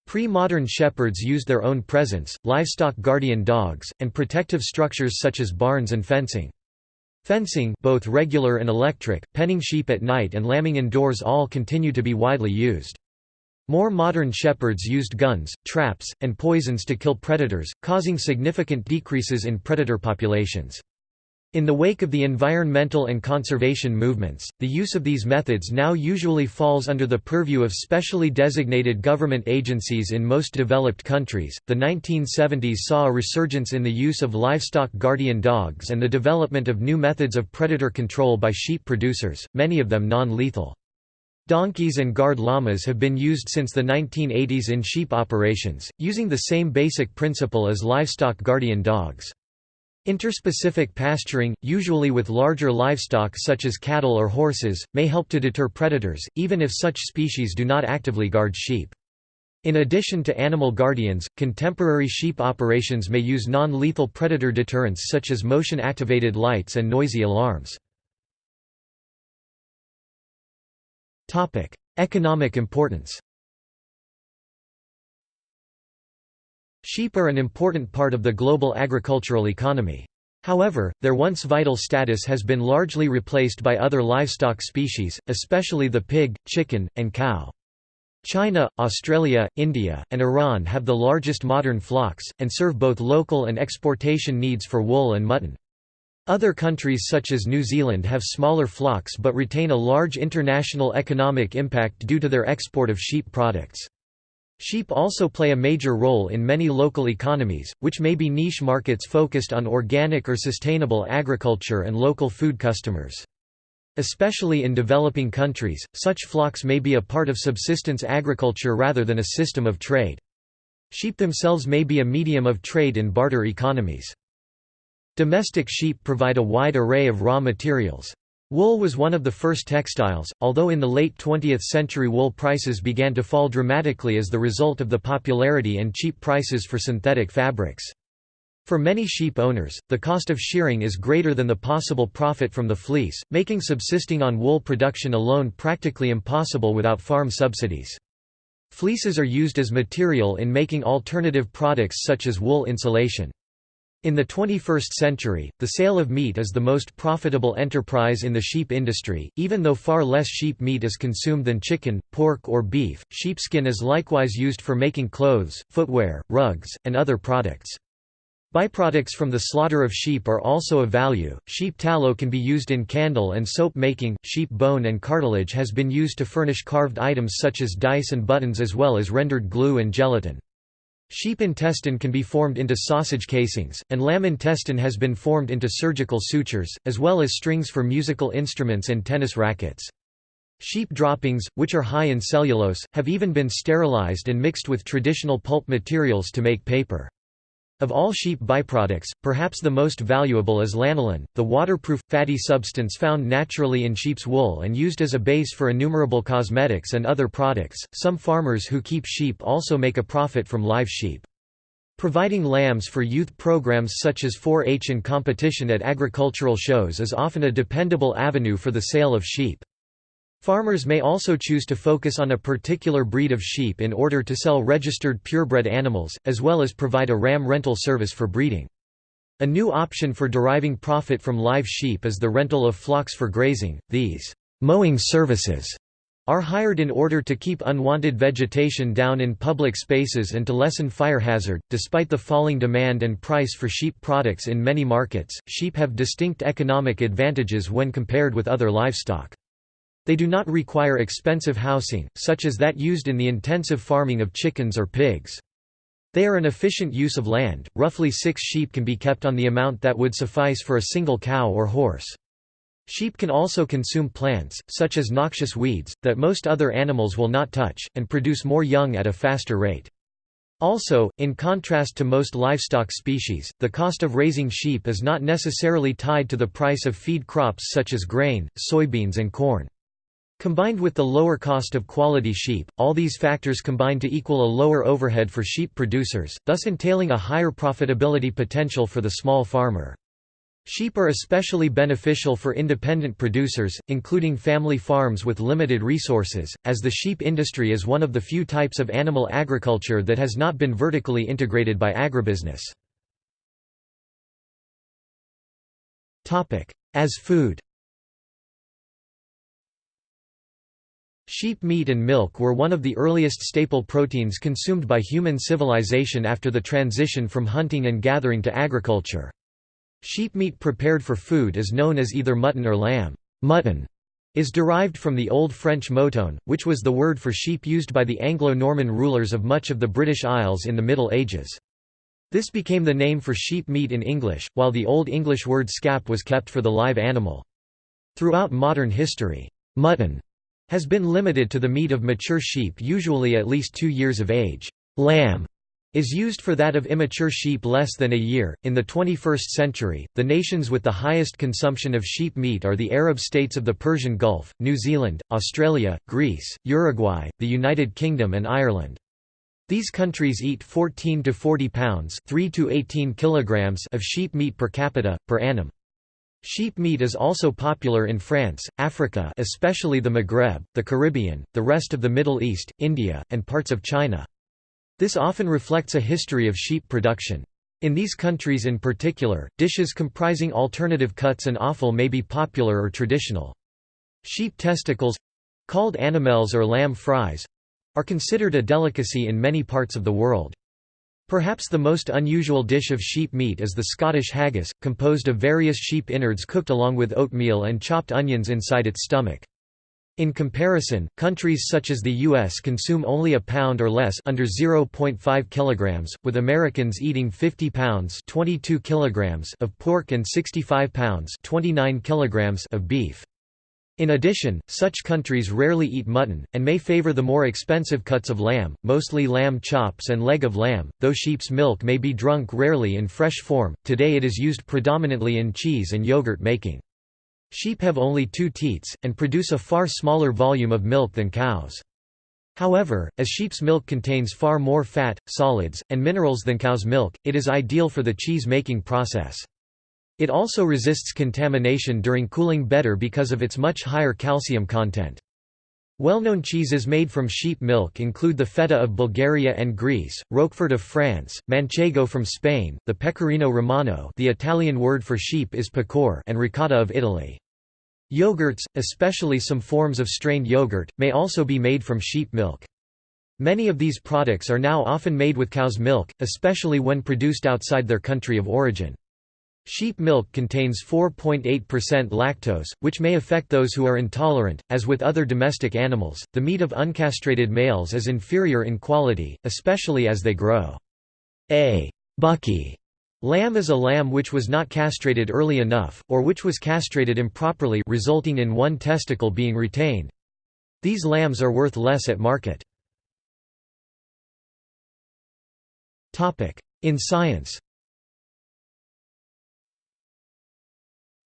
Pre-modern shepherds used their own presence, livestock guardian dogs, and protective structures such as barns and fencing. Fencing both regular and electric, penning sheep at night and lambing indoors all continue to be widely used. More modern shepherds used guns, traps, and poisons to kill predators, causing significant decreases in predator populations. In the wake of the environmental and conservation movements, the use of these methods now usually falls under the purview of specially designated government agencies in most developed countries. The 1970s saw a resurgence in the use of livestock guardian dogs and the development of new methods of predator control by sheep producers, many of them non lethal. Donkeys and guard llamas have been used since the 1980s in sheep operations, using the same basic principle as livestock guardian dogs. Interspecific pasturing, usually with larger livestock such as cattle or horses, may help to deter predators, even if such species do not actively guard sheep. In addition to animal guardians, contemporary sheep operations may use non-lethal predator deterrents such as motion-activated lights and noisy alarms. Economic importance Sheep are an important part of the global agricultural economy. However, their once vital status has been largely replaced by other livestock species, especially the pig, chicken, and cow. China, Australia, India, and Iran have the largest modern flocks, and serve both local and exportation needs for wool and mutton. Other countries such as New Zealand have smaller flocks but retain a large international economic impact due to their export of sheep products. Sheep also play a major role in many local economies, which may be niche markets focused on organic or sustainable agriculture and local food customers. Especially in developing countries, such flocks may be a part of subsistence agriculture rather than a system of trade. Sheep themselves may be a medium of trade in barter economies. Domestic sheep provide a wide array of raw materials. Wool was one of the first textiles, although in the late 20th century wool prices began to fall dramatically as the result of the popularity and cheap prices for synthetic fabrics. For many sheep owners, the cost of shearing is greater than the possible profit from the fleece, making subsisting on wool production alone practically impossible without farm subsidies. Fleeces are used as material in making alternative products such as wool insulation. In the 21st century, the sale of meat is the most profitable enterprise in the sheep industry, even though far less sheep meat is consumed than chicken, pork or beef. Sheepskin is likewise used for making clothes, footwear, rugs, and other products. Byproducts from the slaughter of sheep are also of value. Sheep tallow can be used in candle and soap making. Sheep bone and cartilage has been used to furnish carved items such as dice and buttons as well as rendered glue and gelatin. Sheep intestine can be formed into sausage casings, and lamb intestine has been formed into surgical sutures, as well as strings for musical instruments and tennis rackets. Sheep droppings, which are high in cellulose, have even been sterilized and mixed with traditional pulp materials to make paper. Of all sheep byproducts, perhaps the most valuable is lanolin, the waterproof, fatty substance found naturally in sheep's wool and used as a base for innumerable cosmetics and other products. Some farmers who keep sheep also make a profit from live sheep. Providing lambs for youth programs such as 4-H and competition at agricultural shows is often a dependable avenue for the sale of sheep. Farmers may also choose to focus on a particular breed of sheep in order to sell registered purebred animals, as well as provide a ram rental service for breeding. A new option for deriving profit from live sheep is the rental of flocks for grazing. These mowing services are hired in order to keep unwanted vegetation down in public spaces and to lessen fire hazard. Despite the falling demand and price for sheep products in many markets, sheep have distinct economic advantages when compared with other livestock. They do not require expensive housing, such as that used in the intensive farming of chickens or pigs. They are an efficient use of land, roughly six sheep can be kept on the amount that would suffice for a single cow or horse. Sheep can also consume plants, such as noxious weeds, that most other animals will not touch, and produce more young at a faster rate. Also, in contrast to most livestock species, the cost of raising sheep is not necessarily tied to the price of feed crops such as grain, soybeans and corn. Combined with the lower cost of quality sheep, all these factors combine to equal a lower overhead for sheep producers, thus entailing a higher profitability potential for the small farmer. Sheep are especially beneficial for independent producers, including family farms with limited resources, as the sheep industry is one of the few types of animal agriculture that has not been vertically integrated by agribusiness. As food Sheep meat and milk were one of the earliest staple proteins consumed by human civilization after the transition from hunting and gathering to agriculture. Sheep meat prepared for food is known as either mutton or lamb. Mutton is derived from the Old French mouton, which was the word for sheep used by the Anglo-Norman rulers of much of the British Isles in the Middle Ages. This became the name for sheep meat in English, while the Old English word scap was kept for the live animal. Throughout modern history, mutton has been limited to the meat of mature sheep usually at least two years of age. Lamb is used for that of immature sheep less than a year. In the 21st century, the nations with the highest consumption of sheep meat are the Arab states of the Persian Gulf, New Zealand, Australia, Greece, Uruguay, the United Kingdom and Ireland. These countries eat 14 to 40 pounds, 3 to 18 kilograms of sheep meat per capita per annum. Sheep meat is also popular in France, Africa especially the Maghreb, the Caribbean, the rest of the Middle East, India, and parts of China. This often reflects a history of sheep production. In these countries in particular, dishes comprising alternative cuts and offal may be popular or traditional. Sheep testicles—called animelles or lamb fries—are considered a delicacy in many parts of the world. Perhaps the most unusual dish of sheep meat is the Scottish haggis, composed of various sheep innards cooked along with oatmeal and chopped onions inside its stomach. In comparison, countries such as the US consume only a pound or less under 0.5 kilograms, with Americans eating 50 pounds 22 kilograms of pork and 65 pounds 29 kilograms of beef. In addition, such countries rarely eat mutton, and may favor the more expensive cuts of lamb, mostly lamb chops and leg of lamb, though sheep's milk may be drunk rarely in fresh form, today it is used predominantly in cheese and yogurt making. Sheep have only two teats, and produce a far smaller volume of milk than cows. However, as sheep's milk contains far more fat, solids, and minerals than cow's milk, it is ideal for the cheese-making process. It also resists contamination during cooling better because of its much higher calcium content. Well-known cheeses made from sheep milk include the feta of Bulgaria and Greece, Roquefort of France, Manchego from Spain, the Pecorino Romano the Italian word for sheep is pecor and ricotta of Italy. Yogurts, especially some forms of strained yogurt, may also be made from sheep milk. Many of these products are now often made with cow's milk, especially when produced outside their country of origin. Sheep milk contains 4.8% lactose, which may affect those who are intolerant. As with other domestic animals, the meat of uncastrated males is inferior in quality, especially as they grow. A bucky lamb is a lamb which was not castrated early enough, or which was castrated improperly resulting in one testicle being retained. These lambs are worth less at market. In science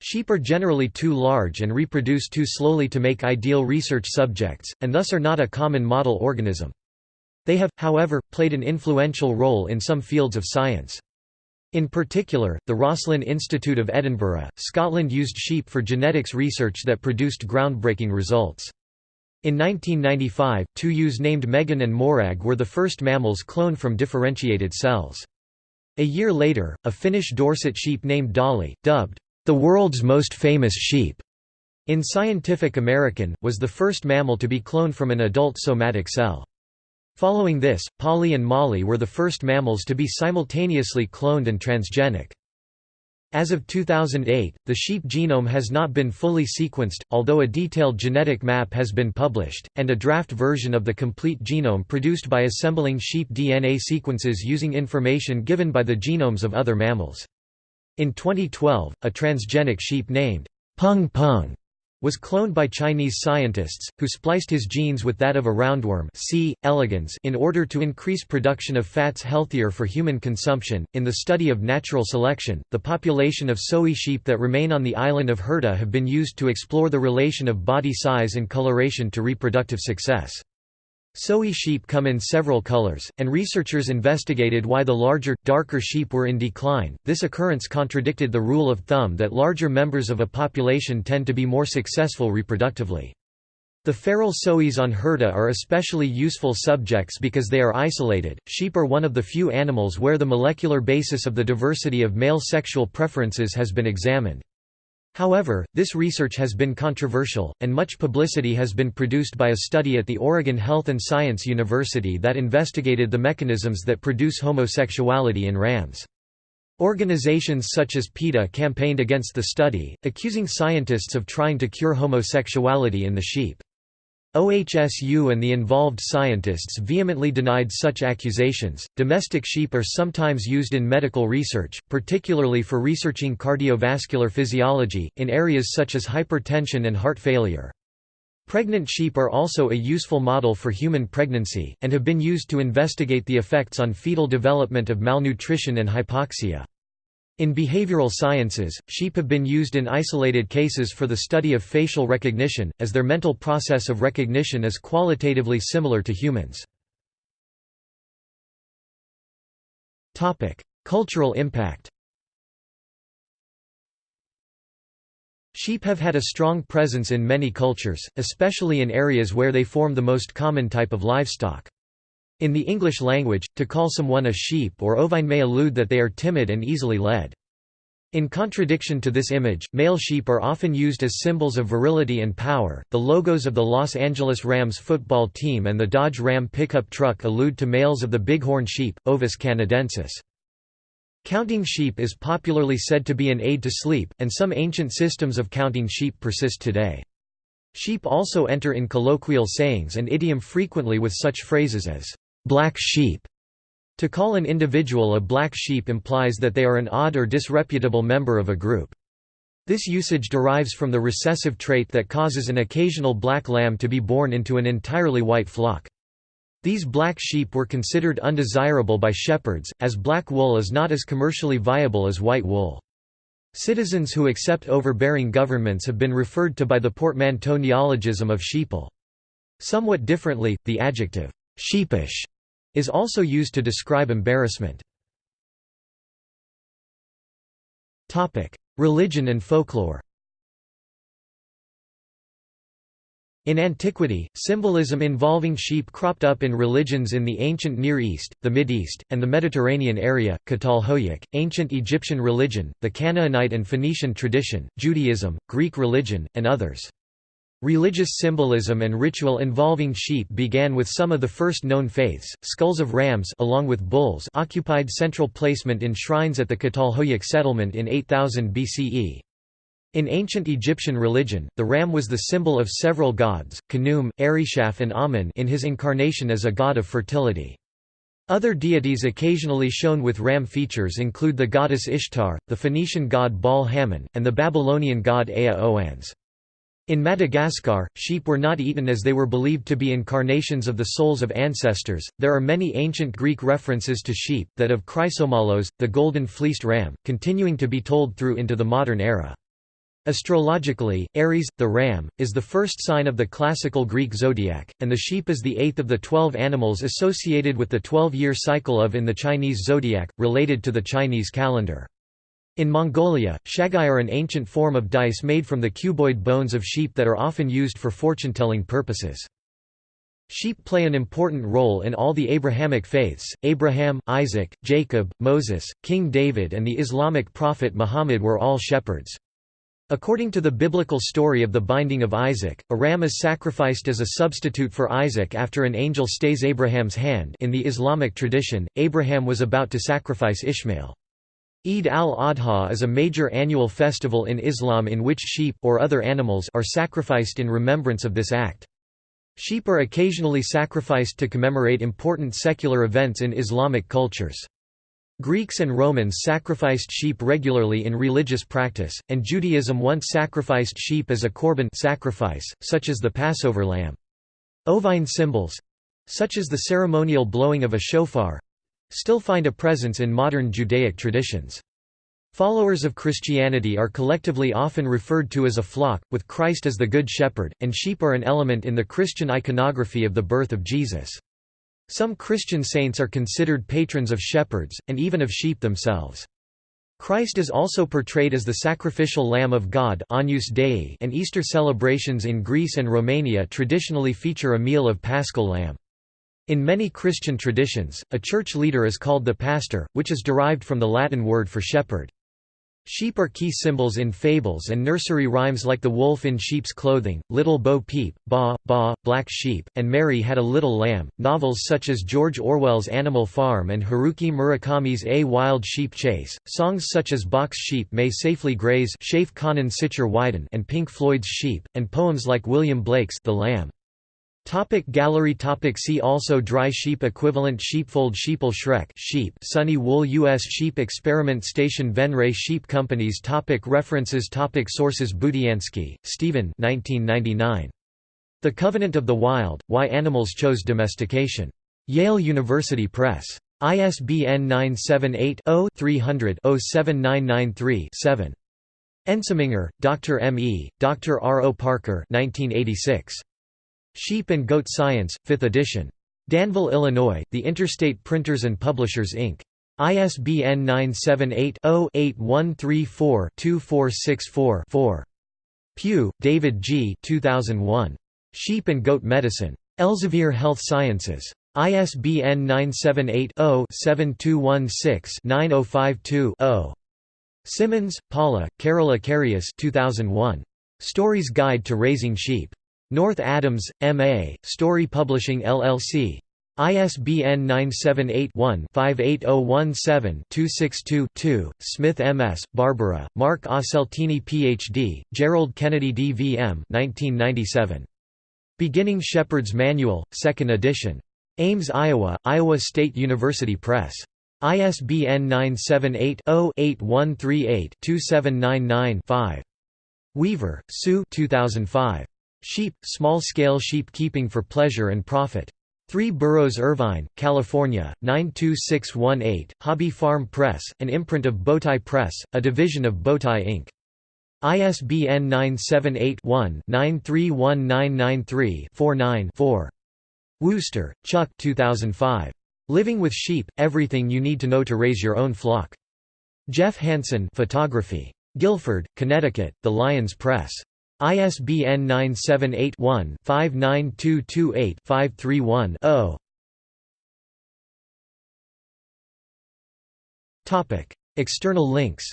Sheep are generally too large and reproduce too slowly to make ideal research subjects, and thus are not a common model organism. They have, however, played an influential role in some fields of science. In particular, the Roslin Institute of Edinburgh, Scotland used sheep for genetics research that produced groundbreaking results. In 1995, two ewes named Megan and Morag were the first mammals cloned from differentiated cells. A year later, a Finnish Dorset sheep named Dolly, dubbed the world's most famous sheep, in Scientific American, was the first mammal to be cloned from an adult somatic cell. Following this, Polly and Molly were the first mammals to be simultaneously cloned and transgenic. As of 2008, the sheep genome has not been fully sequenced, although a detailed genetic map has been published, and a draft version of the complete genome produced by assembling sheep DNA sequences using information given by the genomes of other mammals. In 2012, a transgenic sheep named Peng Peng was cloned by Chinese scientists, who spliced his genes with that of a roundworm C. elegans in order to increase production of fats healthier for human consumption. In the study of natural selection, the population of Soay sheep that remain on the island of Hirta have been used to explore the relation of body size and coloration to reproductive success. Soay sheep come in several colors, and researchers investigated why the larger, darker sheep were in decline. This occurrence contradicted the rule of thumb that larger members of a population tend to be more successful reproductively. The feral Soays on Hirta are especially useful subjects because they are isolated. Sheep are one of the few animals where the molecular basis of the diversity of male sexual preferences has been examined. However, this research has been controversial, and much publicity has been produced by a study at the Oregon Health and Science University that investigated the mechanisms that produce homosexuality in rams. Organizations such as PETA campaigned against the study, accusing scientists of trying to cure homosexuality in the sheep. OHSU and the involved scientists vehemently denied such accusations. Domestic sheep are sometimes used in medical research, particularly for researching cardiovascular physiology, in areas such as hypertension and heart failure. Pregnant sheep are also a useful model for human pregnancy, and have been used to investigate the effects on fetal development of malnutrition and hypoxia. In behavioral sciences, sheep have been used in isolated cases for the study of facial recognition, as their mental process of recognition is qualitatively similar to humans. Cultural impact Sheep have had a strong presence in many cultures, especially in areas where they form the most common type of livestock. In the English language, to call someone a sheep or ovine may allude that they are timid and easily led. In contradiction to this image, male sheep are often used as symbols of virility and power. The logos of the Los Angeles Rams football team and the Dodge Ram pickup truck allude to males of the bighorn sheep, Ovis canadensis. Counting sheep is popularly said to be an aid to sleep, and some ancient systems of counting sheep persist today. Sheep also enter in colloquial sayings and idiom frequently with such phrases as, black sheep. To call an individual a black sheep implies that they are an odd or disreputable member of a group. This usage derives from the recessive trait that causes an occasional black lamb to be born into an entirely white flock. These black sheep were considered undesirable by shepherds, as black wool is not as commercially viable as white wool. Citizens who accept overbearing governments have been referred to by the portmanteau neologism of sheeple. Somewhat differently, the adjective, sheepish, is also used to describe embarrassment. Topic: Religion and folklore In antiquity, symbolism involving sheep cropped up in religions in the ancient Near East, the Mideast, and the Mediterranean area, Catalhoyuk, ancient Egyptian religion, the Canaanite and Phoenician tradition, Judaism, Greek religion, and others. Religious symbolism and ritual involving sheep began with some of the first known faiths. Skulls of rams along with bulls occupied central placement in shrines at the Catalhoyuk settlement in 8000 BCE. In ancient Egyptian religion, the ram was the symbol of several gods, Khnum, Heryshaf and Amun in his incarnation as a god of fertility. Other deities occasionally shown with ram features include the goddess Ishtar, the Phoenician god Baal Hammon, and the Babylonian god Ea Oannes. In Madagascar, sheep were not eaten as they were believed to be incarnations of the souls of ancestors. There are many ancient Greek references to sheep, that of Chrysomallos, the golden fleeced ram, continuing to be told through into the modern era. Astrologically, Aries, the ram, is the first sign of the classical Greek zodiac, and the sheep is the eighth of the twelve animals associated with the 12-year cycle of in the Chinese zodiac, related to the Chinese calendar. In Mongolia, shagai are an ancient form of dice made from the cuboid bones of sheep that are often used for fortune-telling purposes. Sheep play an important role in all the Abrahamic faiths. Abraham, Isaac, Jacob, Moses, King David, and the Islamic prophet Muhammad were all shepherds. According to the biblical story of the binding of Isaac, a ram is sacrificed as a substitute for Isaac after an angel stays Abraham's hand in the Islamic tradition, Abraham was about to sacrifice Ishmael. Eid al-Adha is a major annual festival in Islam in which sheep or other animals are sacrificed in remembrance of this act. Sheep are occasionally sacrificed to commemorate important secular events in Islamic cultures. Greeks and Romans sacrificed sheep regularly in religious practice, and Judaism once sacrificed sheep as a korban sacrifice, such as the Passover lamb. Ovine symbols—such as the ceremonial blowing of a shofar—still find a presence in modern Judaic traditions. Followers of Christianity are collectively often referred to as a flock, with Christ as the Good Shepherd, and sheep are an element in the Christian iconography of the birth of Jesus. Some Christian saints are considered patrons of shepherds, and even of sheep themselves. Christ is also portrayed as the sacrificial Lamb of God and Easter celebrations in Greece and Romania traditionally feature a meal of paschal lamb. In many Christian traditions, a church leader is called the pastor, which is derived from the Latin word for shepherd. Sheep are key symbols in fables and nursery rhymes like The Wolf in Sheep's Clothing, Little Bo Peep, Ba, Ba, Black Sheep, and Mary Had a Little Lamb. Novels such as George Orwell's Animal Farm and Haruki Murakami's A Wild Sheep Chase, songs such as Bach's Sheep May Safely Graze and Pink Floyd's Sheep, and poems like William Blake's The Lamb. Topic gallery topic See also Dry sheep equivalent Sheepfold Sheeple Shrek sheep Sunny Wool U.S. Sheep Experiment Station Venray Sheep Companies topic References topic Sources Budiansky, Stephen 1999. The Covenant of the Wild, Why Animals Chose Domestication. Yale University Press. ISBN 978-0-300-07993-7. Ensminger, Dr. M. E., Dr. R. O. Parker 1986. Sheep and Goat Science, 5th edition. Danville, Illinois, The Interstate Printers and Publishers Inc. ISBN 978-0-8134-2464-4. Pugh, David G. 2001. Sheep and Goat Medicine. Elsevier Health Sciences. ISBN 978-0-7216-9052-0. Simmons, Paula, Carol Ekarius 2001. Storey's Guide to Raising Sheep. North Adams, M.A., Storey Publishing LLC. ISBN 978-1-58017-262-2, Smith M.S., Barbara, Mark Aseltine Ph.D., Gerald Kennedy D.V.M. 1997. Beginning Shepherd's Manual, 2nd edition. Ames, Iowa, Iowa State University Press. ISBN 978-0-8138-2799-5. Weaver, Sue 2005. Sheep, Small-Scale Sheep Keeping for Pleasure and Profit. 3 Burroughs Irvine, California, 92618, Hobby Farm Press, an imprint of Bowtie Press, a division of Bowtie Inc. ISBN 978-1-931993-49-4. Wooster, Chuck 2005. Living with Sheep, Everything You Need to Know to Raise Your Own Flock. Jeff Hansen Photography. Guilford, Connecticut, The Lyons Press. ISBN 978-1-59228-531-0. External links.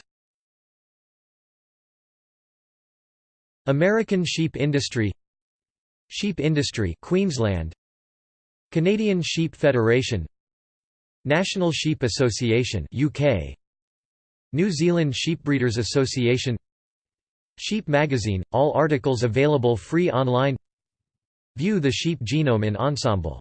American sheep industry. Sheep industry Queensland. Canadian Sheep Federation. National Sheep Association UK New Zealand Sheepbreeders Association Sheep Magazine, all articles available free online. View the sheep genome in Ensembl